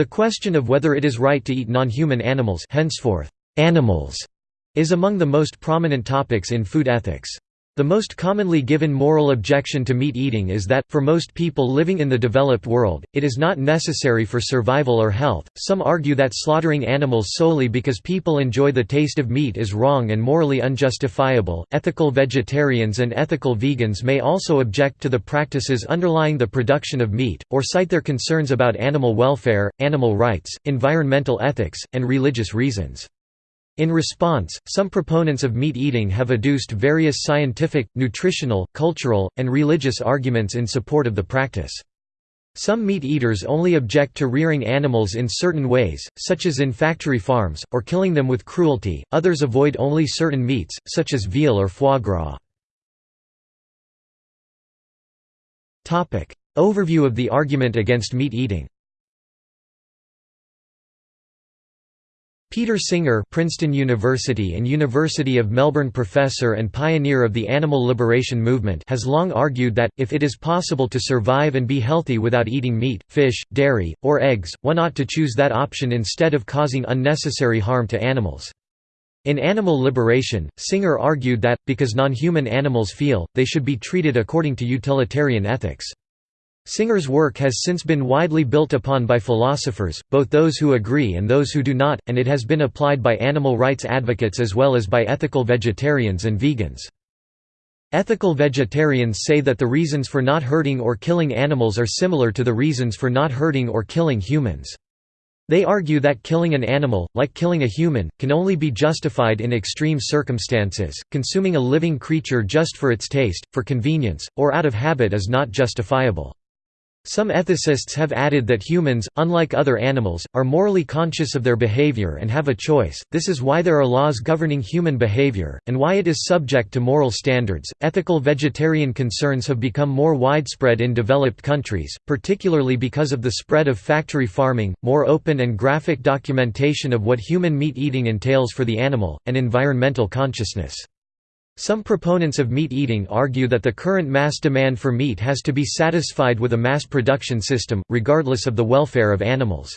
The question of whether it is right to eat non-human animals henceforth, animals, is among the most prominent topics in food ethics. The most commonly given moral objection to meat eating is that, for most people living in the developed world, it is not necessary for survival or health. Some argue that slaughtering animals solely because people enjoy the taste of meat is wrong and morally unjustifiable. Ethical vegetarians and ethical vegans may also object to the practices underlying the production of meat, or cite their concerns about animal welfare, animal rights, environmental ethics, and religious reasons. In response, some proponents of meat eating have adduced various scientific, nutritional, cultural, and religious arguments in support of the practice. Some meat eaters only object to rearing animals in certain ways, such as in factory farms, or killing them with cruelty, others avoid only certain meats, such as veal or foie gras. Overview of the argument against meat eating Peter Singer Princeton University and University of Melbourne professor and pioneer of the animal liberation movement has long argued that, if it is possible to survive and be healthy without eating meat, fish, dairy, or eggs, one ought to choose that option instead of causing unnecessary harm to animals. In Animal Liberation, Singer argued that, because non-human animals feel, they should be treated according to utilitarian ethics. Singer's work has since been widely built upon by philosophers, both those who agree and those who do not, and it has been applied by animal rights advocates as well as by ethical vegetarians and vegans. Ethical vegetarians say that the reasons for not hurting or killing animals are similar to the reasons for not hurting or killing humans. They argue that killing an animal, like killing a human, can only be justified in extreme circumstances. Consuming a living creature just for its taste, for convenience, or out of habit is not justifiable. Some ethicists have added that humans, unlike other animals, are morally conscious of their behavior and have a choice. This is why there are laws governing human behavior, and why it is subject to moral standards. Ethical vegetarian concerns have become more widespread in developed countries, particularly because of the spread of factory farming, more open and graphic documentation of what human meat eating entails for the animal, and environmental consciousness. Some proponents of meat eating argue that the current mass demand for meat has to be satisfied with a mass production system, regardless of the welfare of animals.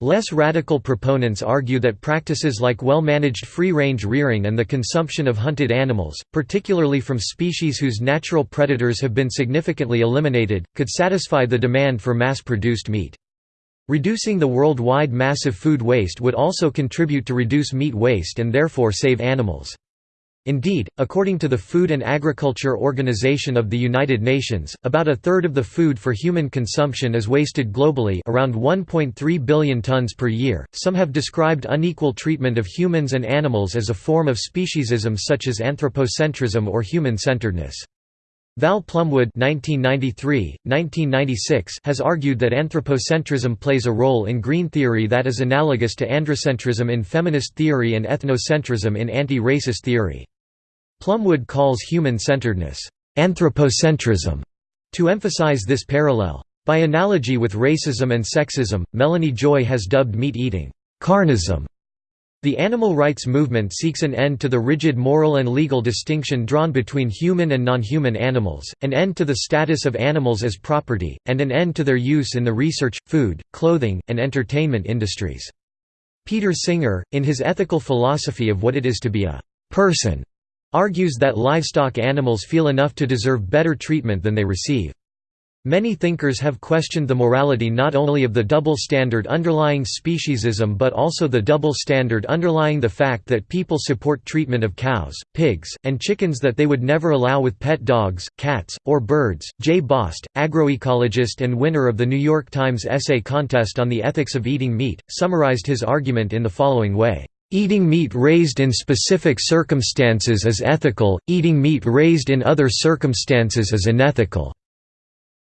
Less radical proponents argue that practices like well-managed free-range rearing and the consumption of hunted animals, particularly from species whose natural predators have been significantly eliminated, could satisfy the demand for mass-produced meat. Reducing the worldwide massive food waste would also contribute to reduce meat waste and therefore save animals. Indeed, according to the Food and Agriculture Organization of the United Nations, about a third of the food for human consumption is wasted globally around 1.3 billion tons per year. Some have described unequal treatment of humans and animals as a form of speciesism such as anthropocentrism or human-centeredness. Val Plumwood 1993, 1996 has argued that anthropocentrism plays a role in green theory that is analogous to androcentrism in feminist theory and ethnocentrism in anti-racist theory. Plumwood calls human-centeredness, anthropocentrism, to emphasize this parallel. By analogy with racism and sexism, Melanie Joy has dubbed meat eating, carnism. The animal rights movement seeks an end to the rigid moral and legal distinction drawn between human and non-human animals, an end to the status of animals as property, and an end to their use in the research, food, clothing, and entertainment industries. Peter Singer, in his ethical philosophy of what it is to be a person, argues that livestock animals feel enough to deserve better treatment than they receive. Many thinkers have questioned the morality not only of the double standard underlying speciesism but also the double standard underlying the fact that people support treatment of cows, pigs, and chickens that they would never allow with pet dogs, cats, or birds. Jay Bost, agroecologist and winner of the New York Times essay contest on the ethics of eating meat, summarized his argument in the following way. Eating meat raised in specific circumstances is ethical, eating meat raised in other circumstances is unethical."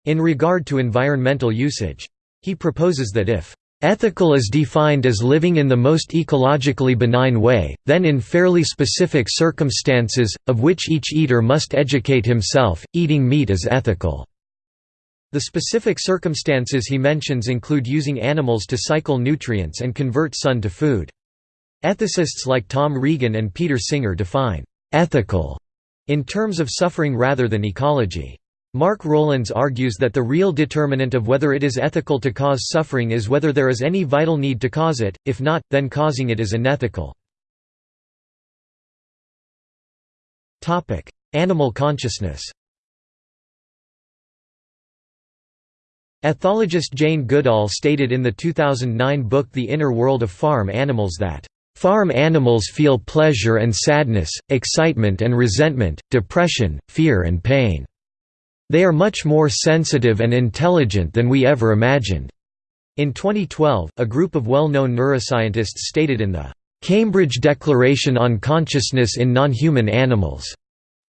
In regard to environmental usage. He proposes that if Ethical is defined as living in the most ecologically benign way, then in fairly specific circumstances, of which each eater must educate himself, eating meat is ethical." The specific circumstances he mentions include using animals to cycle nutrients and convert sun to food. Ethicists like Tom Regan and Peter Singer define «ethical» in terms of suffering rather than ecology. Mark Rowlands argues that the real determinant of whether it is ethical to cause suffering is whether there is any vital need to cause it, if not, then causing it is unethical. Animal consciousness Ethologist Jane Goodall stated in the 2009 book The Inner World of Farm Animals that Farm animals feel pleasure and sadness, excitement and resentment, depression, fear and pain. They are much more sensitive and intelligent than we ever imagined." In 2012, a group of well-known neuroscientists stated in the Cambridge Declaration on Consciousness in Non-Human Animals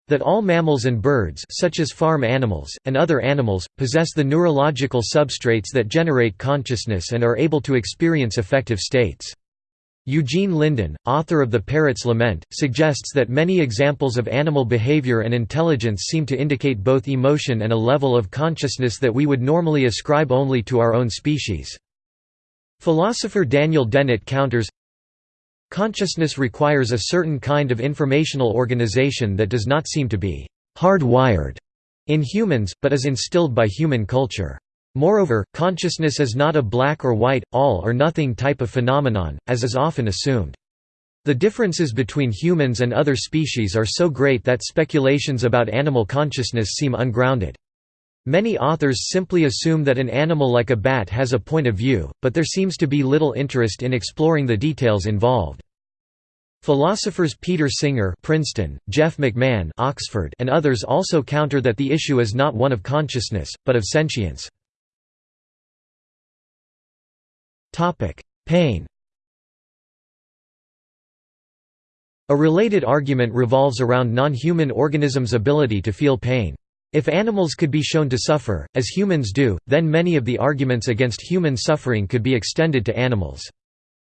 that all mammals and birds such as farm animals, and other animals, possess the neurological substrates that generate consciousness and are able to experience affective states. Eugene Linden, author of The Parrot's Lament, suggests that many examples of animal behavior and intelligence seem to indicate both emotion and a level of consciousness that we would normally ascribe only to our own species. Philosopher Daniel Dennett counters, Consciousness requires a certain kind of informational organization that does not seem to be hardwired in humans, but is instilled by human culture. Moreover, consciousness is not a black or white, all or nothing type of phenomenon, as is often assumed. The differences between humans and other species are so great that speculations about animal consciousness seem ungrounded. Many authors simply assume that an animal like a bat has a point of view, but there seems to be little interest in exploring the details involved. Philosophers Peter Singer Princeton, Jeff McMahan Oxford, and others also counter that the issue is not one of consciousness, but of sentience. Pain A related argument revolves around non-human organisms' ability to feel pain. If animals could be shown to suffer, as humans do, then many of the arguments against human suffering could be extended to animals.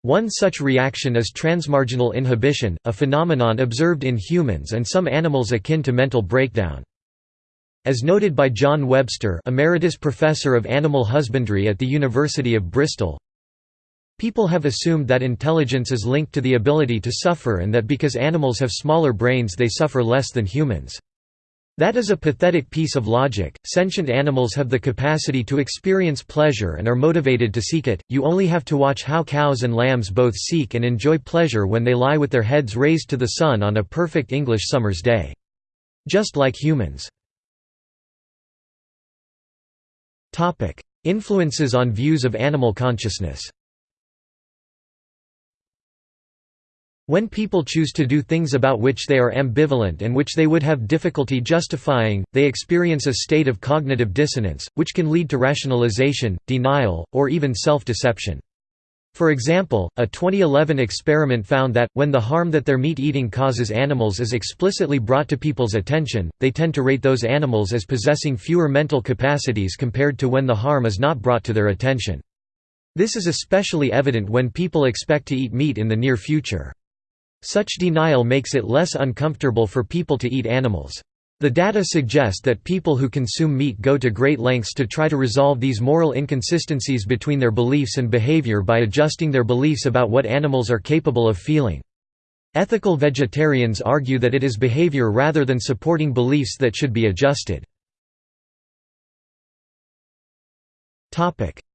One such reaction is transmarginal inhibition, a phenomenon observed in humans and some animals akin to mental breakdown. As noted by John Webster Emeritus Professor of Animal Husbandry at the University of Bristol, People have assumed that intelligence is linked to the ability to suffer and that because animals have smaller brains they suffer less than humans. That is a pathetic piece of logic. Sentient animals have the capacity to experience pleasure and are motivated to seek it. You only have to watch how cows and lambs both seek and enjoy pleasure when they lie with their heads raised to the sun on a perfect English summer's day. Just like humans. Topic: Influences on views of animal consciousness. When people choose to do things about which they are ambivalent and which they would have difficulty justifying, they experience a state of cognitive dissonance, which can lead to rationalization, denial, or even self-deception. For example, a 2011 experiment found that, when the harm that their meat eating causes animals is explicitly brought to people's attention, they tend to rate those animals as possessing fewer mental capacities compared to when the harm is not brought to their attention. This is especially evident when people expect to eat meat in the near future. Such denial makes it less uncomfortable for people to eat animals. The data suggest that people who consume meat go to great lengths to try to resolve these moral inconsistencies between their beliefs and behavior by adjusting their beliefs about what animals are capable of feeling. Ethical vegetarians argue that it is behavior rather than supporting beliefs that should be adjusted.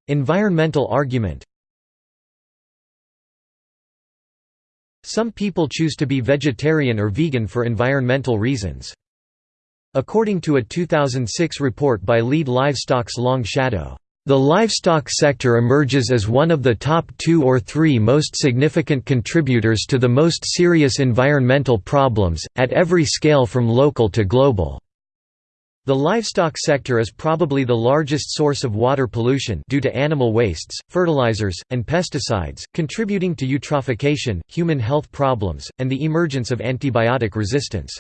Environmental argument Some people choose to be vegetarian or vegan for environmental reasons. According to a 2006 report by Lead Livestock's Long Shadow, the livestock sector emerges as one of the top two or three most significant contributors to the most serious environmental problems, at every scale from local to global. The livestock sector is probably the largest source of water pollution due to animal wastes, fertilizers, and pesticides, contributing to eutrophication, human health problems, and the emergence of antibiotic resistance.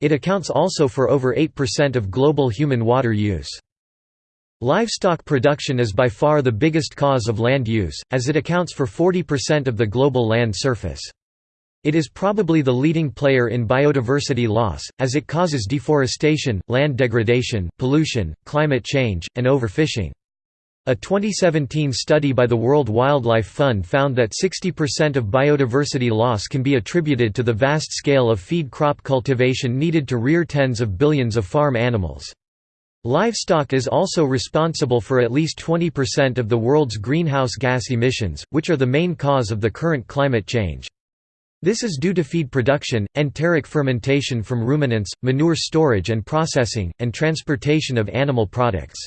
It accounts also for over 8% of global human water use. Livestock production is by far the biggest cause of land use, as it accounts for 40% of the global land surface. It is probably the leading player in biodiversity loss, as it causes deforestation, land degradation, pollution, climate change, and overfishing. A 2017 study by the World Wildlife Fund found that 60% of biodiversity loss can be attributed to the vast scale of feed crop cultivation needed to rear tens of billions of farm animals. Livestock is also responsible for at least 20% of the world's greenhouse gas emissions, which are the main cause of the current climate change. This is due to feed production, enteric fermentation from ruminants, manure storage and processing, and transportation of animal products.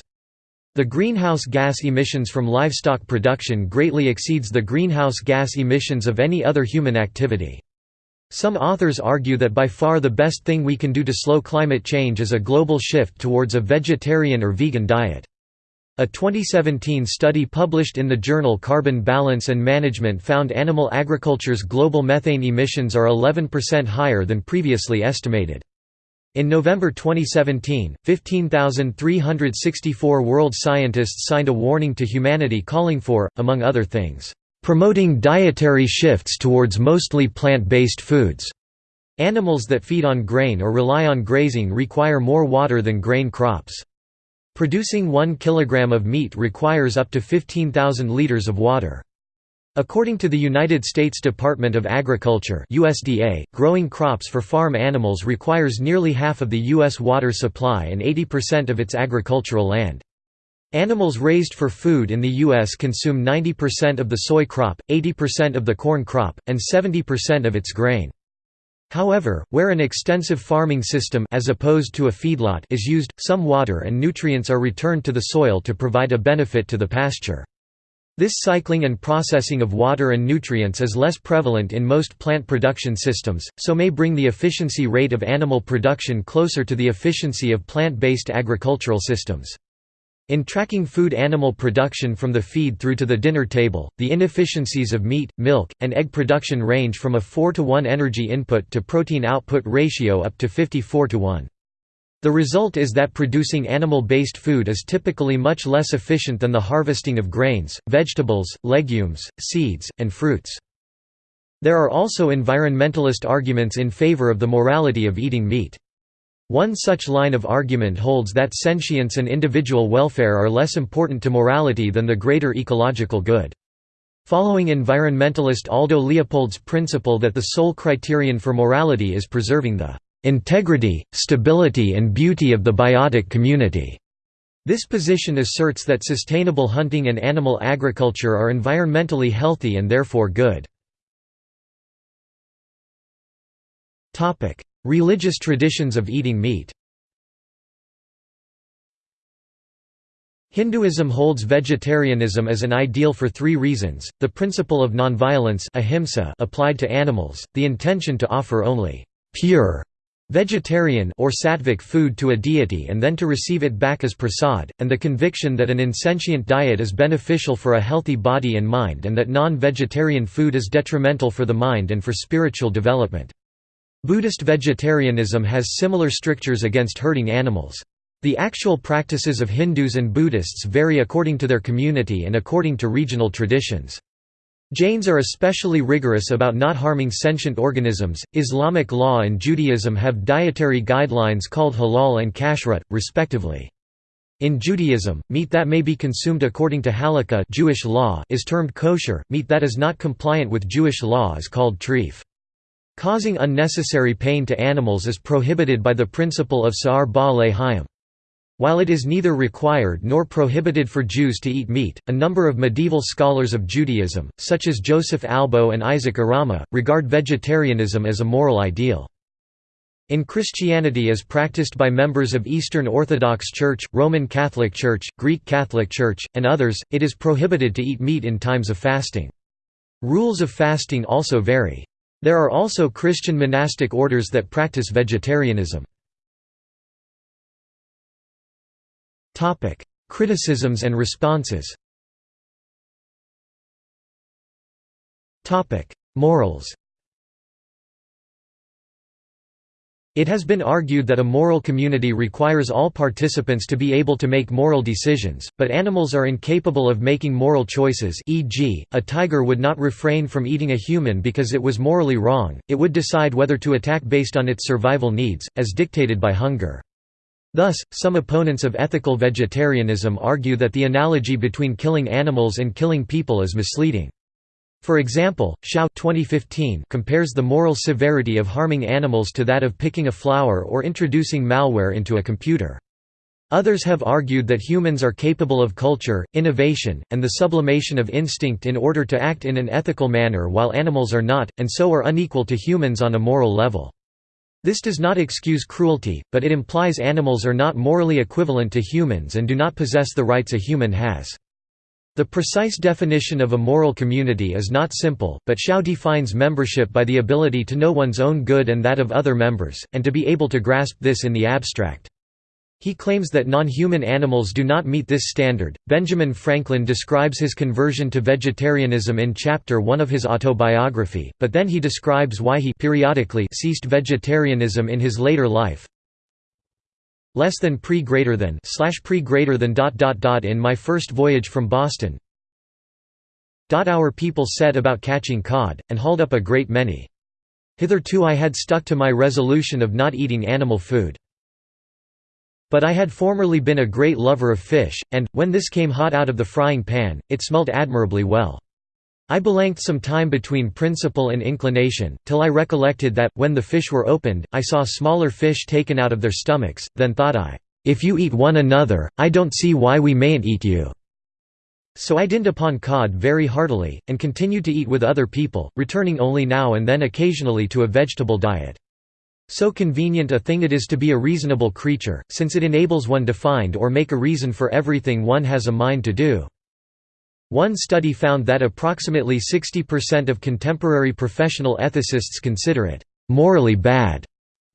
The greenhouse gas emissions from livestock production greatly exceeds the greenhouse gas emissions of any other human activity. Some authors argue that by far the best thing we can do to slow climate change is a global shift towards a vegetarian or vegan diet. A 2017 study published in the journal Carbon Balance and Management found animal agriculture's global methane emissions are 11% higher than previously estimated. In November 2017, 15,364 world scientists signed a warning to humanity calling for, among other things, promoting dietary shifts towards mostly plant-based foods. Animals that feed on grain or rely on grazing require more water than grain crops. Producing 1 kg of meat requires up to 15,000 liters of water. According to the United States Department of Agriculture USDA, growing crops for farm animals requires nearly half of the U.S. water supply and 80% of its agricultural land. Animals raised for food in the U.S. consume 90% of the soy crop, 80% of the corn crop, and 70% of its grain. However, where an extensive farming system as opposed to a feedlot is used, some water and nutrients are returned to the soil to provide a benefit to the pasture. This cycling and processing of water and nutrients is less prevalent in most plant production systems, so may bring the efficiency rate of animal production closer to the efficiency of plant-based agricultural systems. In tracking food animal production from the feed through to the dinner table, the inefficiencies of meat, milk, and egg production range from a 4 to 1 energy input to protein output ratio up to 54 to 1. The result is that producing animal-based food is typically much less efficient than the harvesting of grains, vegetables, legumes, seeds, and fruits. There are also environmentalist arguments in favor of the morality of eating meat. One such line of argument holds that sentience and individual welfare are less important to morality than the greater ecological good. Following environmentalist Aldo Leopold's principle that the sole criterion for morality is preserving the integrity, stability and beauty of the biotic community. This position asserts that sustainable hunting and animal agriculture are environmentally healthy and therefore good. Religious traditions of eating meat Hinduism holds vegetarianism as an ideal for three reasons, the principle of nonviolence applied to animals, the intention to offer only pure vegetarian or sattvic food to a deity and then to receive it back as prasad, and the conviction that an insentient diet is beneficial for a healthy body and mind and that non-vegetarian food is detrimental for the mind and for spiritual development. Buddhist vegetarianism has similar strictures against hurting animals. The actual practices of Hindus and Buddhists vary according to their community and according to regional traditions. Jains are especially rigorous about not harming sentient organisms. Islamic law and Judaism have dietary guidelines called halal and kashrut, respectively. In Judaism, meat that may be consumed according to halakha Jewish law is termed kosher, meat that is not compliant with Jewish law is called treif. Causing unnecessary pain to animals is prohibited by the principle of Sa'ar Ba'alei Hayim. While it is neither required nor prohibited for Jews to eat meat, a number of medieval scholars of Judaism, such as Joseph Albo and Isaac Arama, regard vegetarianism as a moral ideal. In Christianity as practiced by members of Eastern Orthodox Church, Roman Catholic Church, Greek Catholic Church, and others, it is prohibited to eat meat in times of fasting. Rules of fasting also vary. There are also Christian monastic orders that practice vegetarianism. Criticisms and responses Morals It has been argued that a moral community requires all participants to be able to make moral decisions, but animals are incapable of making moral choices e.g., a tiger would not refrain from eating a human because it was morally wrong, it would decide whether to attack based on its survival needs, as dictated by hunger. Thus, some opponents of ethical vegetarianism argue that the analogy between killing animals and killing people is misleading. For example, Xiao 2015 compares the moral severity of harming animals to that of picking a flower or introducing malware into a computer. Others have argued that humans are capable of culture, innovation, and the sublimation of instinct in order to act in an ethical manner while animals are not, and so are unequal to humans on a moral level. This does not excuse cruelty, but it implies animals are not morally equivalent to humans and do not possess the rights a human has. The precise definition of a moral community is not simple, but Xiao defines membership by the ability to know one's own good and that of other members, and to be able to grasp this in the abstract. He claims that non-human animals do not meet this standard. Benjamin Franklin describes his conversion to vegetarianism in chapter 1 of his autobiography, but then he describes why he periodically ceased vegetarianism in his later life. Less than pre greater than slash pre greater than dot dot dot in my first voyage from Boston. Dot our people set about catching cod, and hauled up a great many. Hitherto I had stuck to my resolution of not eating animal food. But I had formerly been a great lover of fish, and, when this came hot out of the frying pan, it smelt admirably well. I belanged some time between principle and inclination, till I recollected that, when the fish were opened, I saw smaller fish taken out of their stomachs, then thought I, "'If you eat one another, I don't see why we mayn't eat you.' So I dinned upon cod very heartily, and continued to eat with other people, returning only now and then occasionally to a vegetable diet. So convenient a thing it is to be a reasonable creature, since it enables one to find or make a reason for everything one has a mind to do. One study found that approximately 60% of contemporary professional ethicists consider it morally bad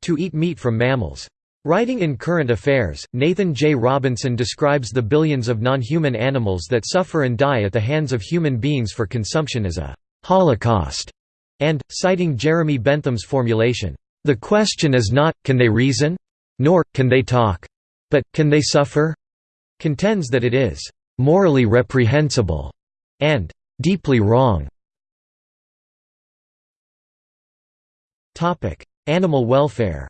to eat meat from mammals. Writing in Current Affairs, Nathan J. Robinson describes the billions of non-human animals that suffer and die at the hands of human beings for consumption as a «holocaust», and, citing Jeremy Bentham's formulation, the question is not, can they reason? Nor, can they talk? But, can they suffer? Contends that it is morally reprehensible and deeply wrong. Topic: Animal welfare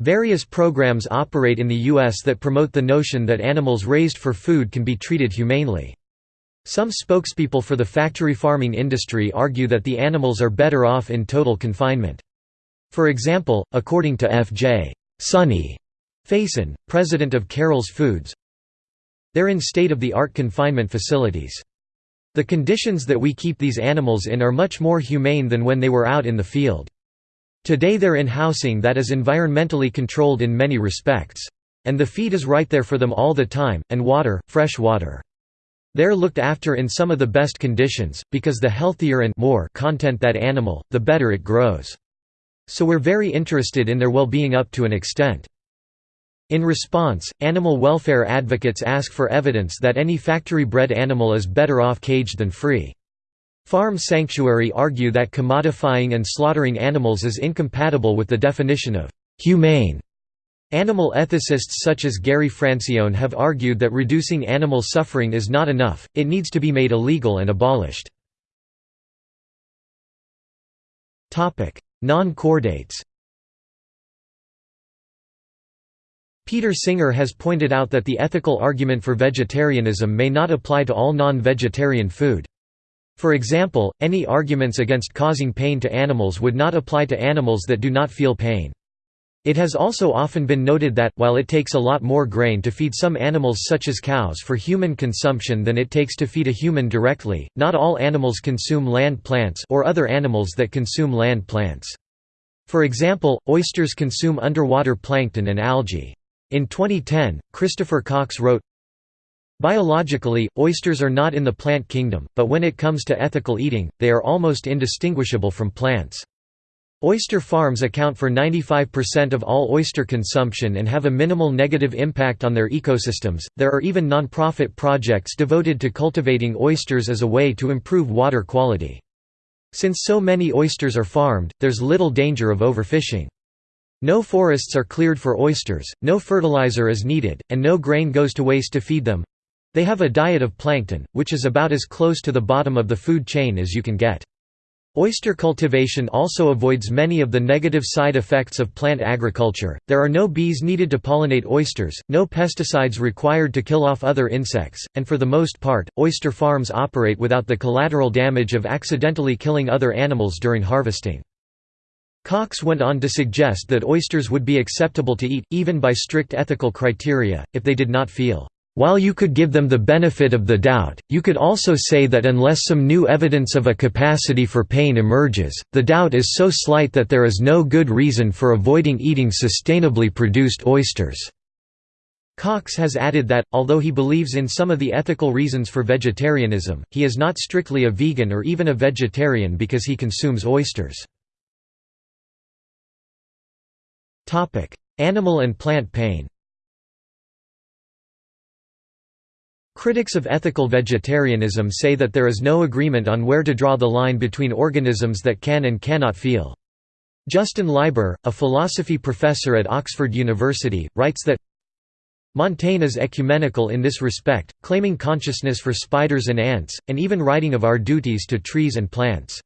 Various programs operate in the U.S. that promote the notion that animals raised for food can be treated humanely. Some spokespeople for the factory farming industry argue that the animals are better off in total confinement. For example, according to F.J. Sonny Faison, president of Carroll's Foods, they're in state-of-the-art confinement facilities. The conditions that we keep these animals in are much more humane than when they were out in the field. Today they're in housing that is environmentally controlled in many respects. And the feed is right there for them all the time, and water, fresh water. They're looked after in some of the best conditions, because the healthier and more content that animal, the better it grows. So we're very interested in their well-being up to an extent. In response, animal welfare advocates ask for evidence that any factory-bred animal is better off caged than free. Farm Sanctuary argue that commodifying and slaughtering animals is incompatible with the definition of «humane» Animal ethicists such as Gary Francione have argued that reducing animal suffering is not enough, it needs to be made illegal and abolished. Non-chordates Peter Singer has pointed out that the ethical argument for vegetarianism may not apply to all non-vegetarian food. For example, any arguments against causing pain to animals would not apply to animals that do not feel pain. It has also often been noted that, while it takes a lot more grain to feed some animals such as cows for human consumption than it takes to feed a human directly, not all animals consume land plants or other animals that consume land plants. For example, oysters consume underwater plankton and algae. In 2010, Christopher Cox wrote, Biologically, oysters are not in the plant kingdom, but when it comes to ethical eating, they are almost indistinguishable from plants. Oyster farms account for 95% of all oyster consumption and have a minimal negative impact on their ecosystems. There are even non-profit projects devoted to cultivating oysters as a way to improve water quality. Since so many oysters are farmed, there's little danger of overfishing. No forests are cleared for oysters, no fertilizer is needed, and no grain goes to waste to feed them. They have a diet of plankton, which is about as close to the bottom of the food chain as you can get. Oyster cultivation also avoids many of the negative side effects of plant agriculture. There are no bees needed to pollinate oysters, no pesticides required to kill off other insects, and for the most part, oyster farms operate without the collateral damage of accidentally killing other animals during harvesting. Cox went on to suggest that oysters would be acceptable to eat, even by strict ethical criteria, if they did not feel while you could give them the benefit of the doubt, you could also say that unless some new evidence of a capacity for pain emerges, the doubt is so slight that there is no good reason for avoiding eating sustainably produced oysters. Cox has added that, although he believes in some of the ethical reasons for vegetarianism, he is not strictly a vegan or even a vegetarian because he consumes oysters. Animal and plant pain Critics of ethical vegetarianism say that there is no agreement on where to draw the line between organisms that can and cannot feel. Justin Leiber, a philosophy professor at Oxford University, writes that Montaigne is ecumenical in this respect, claiming consciousness for spiders and ants, and even writing of our duties to trees and plants.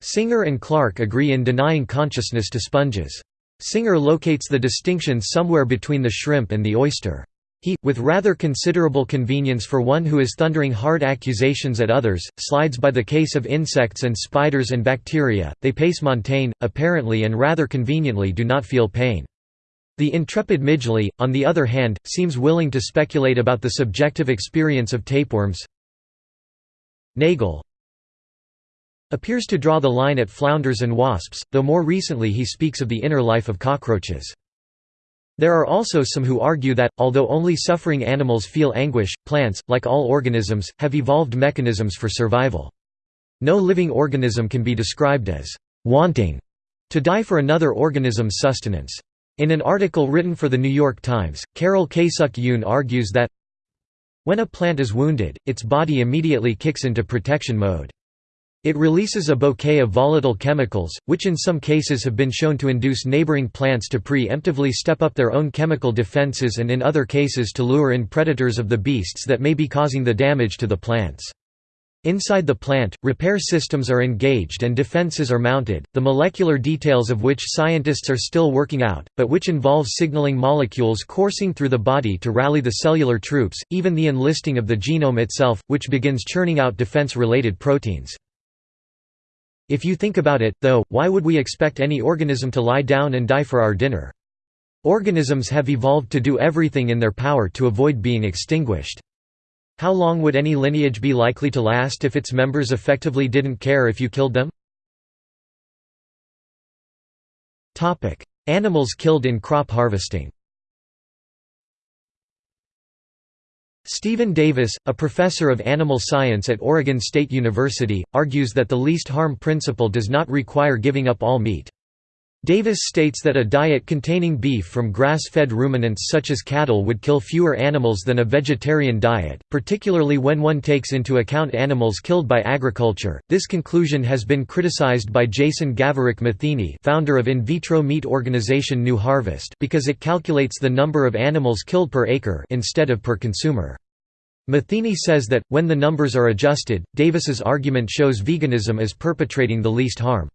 Singer and Clark agree in denying consciousness to sponges. Singer locates the distinction somewhere between the shrimp and the oyster. He, with rather considerable convenience for one who is thundering hard accusations at others, slides by the case of insects and spiders and bacteria, they pace Montaigne, apparently and rather conveniently do not feel pain. The intrepid Midgley, on the other hand, seems willing to speculate about the subjective experience of tapeworms. Nagel appears to draw the line at flounders and wasps, though more recently he speaks of the inner life of cockroaches. There are also some who argue that, although only suffering animals feel anguish, plants, like all organisms, have evolved mechanisms for survival. No living organism can be described as «wanting» to die for another organism's sustenance. In an article written for The New York Times, Carol Kaesuk Yoon argues that when a plant is wounded, its body immediately kicks into protection mode. It releases a bouquet of volatile chemicals, which in some cases have been shown to induce neighboring plants to pre-emptively step up their own chemical defenses and in other cases to lure in predators of the beasts that may be causing the damage to the plants. Inside the plant, repair systems are engaged and defenses are mounted, the molecular details of which scientists are still working out, but which involve signaling molecules coursing through the body to rally the cellular troops, even the enlisting of the genome itself, which begins churning out defense-related proteins. If you think about it, though, why would we expect any organism to lie down and die for our dinner? Organisms have evolved to do everything in their power to avoid being extinguished. How long would any lineage be likely to last if its members effectively didn't care if you killed them? Animals killed in crop harvesting Stephen Davis, a professor of animal science at Oregon State University, argues that the least harm principle does not require giving up all meat. Davis states that a diet containing beef from grass-fed ruminants such as cattle would kill fewer animals than a vegetarian diet, particularly when one takes into account animals killed by agriculture. This conclusion has been criticized by Jason Gaverick Matheny, founder of in vitro meat organization New Harvest, because it calculates the number of animals killed per acre instead of per consumer. Matheny says that, when the numbers are adjusted, Davis's argument shows veganism as perpetrating the least harm.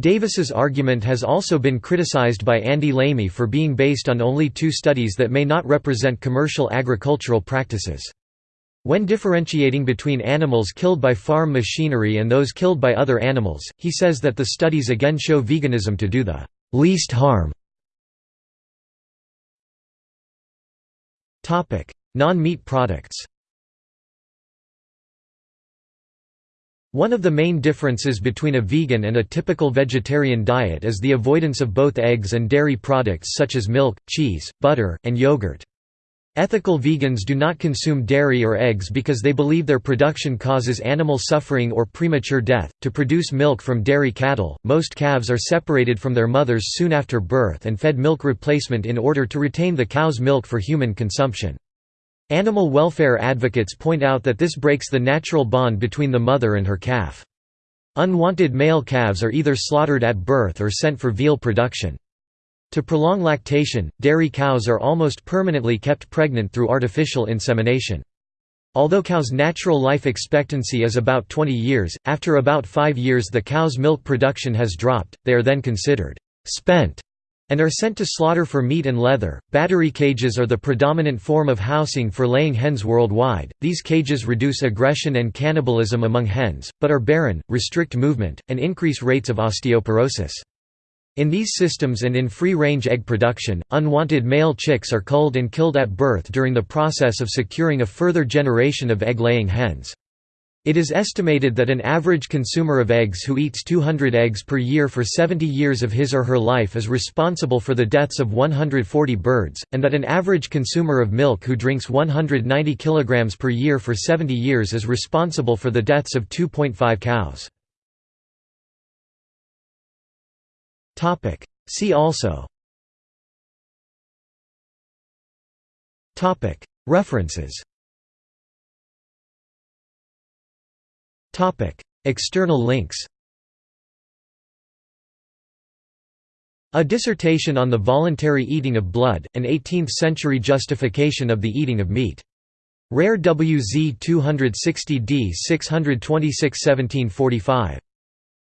Davis's argument has also been criticized by Andy Lamey for being based on only two studies that may not represent commercial agricultural practices. When differentiating between animals killed by farm machinery and those killed by other animals, he says that the studies again show veganism to do the least harm. Non-meat products One of the main differences between a vegan and a typical vegetarian diet is the avoidance of both eggs and dairy products such as milk, cheese, butter, and yogurt. Ethical vegans do not consume dairy or eggs because they believe their production causes animal suffering or premature death. To produce milk from dairy cattle, most calves are separated from their mothers soon after birth and fed milk replacement in order to retain the cow's milk for human consumption. Animal welfare advocates point out that this breaks the natural bond between the mother and her calf. Unwanted male calves are either slaughtered at birth or sent for veal production. To prolong lactation, dairy cows are almost permanently kept pregnant through artificial insemination. Although cows' natural life expectancy is about 20 years, after about 5 years the cow's milk production has dropped, they are then considered spent and are sent to slaughter for meat and leather. Battery cages are the predominant form of housing for laying hens worldwide. These cages reduce aggression and cannibalism among hens, but are barren, restrict movement, and increase rates of osteoporosis. In these systems and in free-range egg production, unwanted male chicks are culled and killed at birth during the process of securing a further generation of egg-laying hens. It is estimated that an average consumer of eggs who eats 200 eggs per year for 70 years of his or her life is responsible for the deaths of 140 birds, and that an average consumer of milk who drinks 190 kg per year for 70 years is responsible for the deaths of 2.5 cows. See also. References External links A dissertation on the voluntary eating of blood, an 18th-century justification of the eating of meat. Rare WZ 260d 626 1745.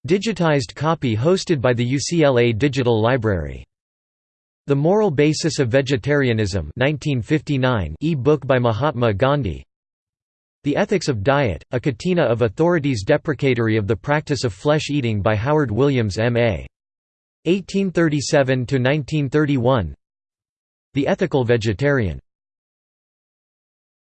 Digitized copy hosted by the UCLA Digital Library. The Moral Basis of Vegetarianism 1959 e-book by Mahatma Gandhi The Ethics of Diet, a catena of authorities deprecatory of the practice of flesh eating by Howard Williams M.A. 1837–1931 The Ethical Vegetarian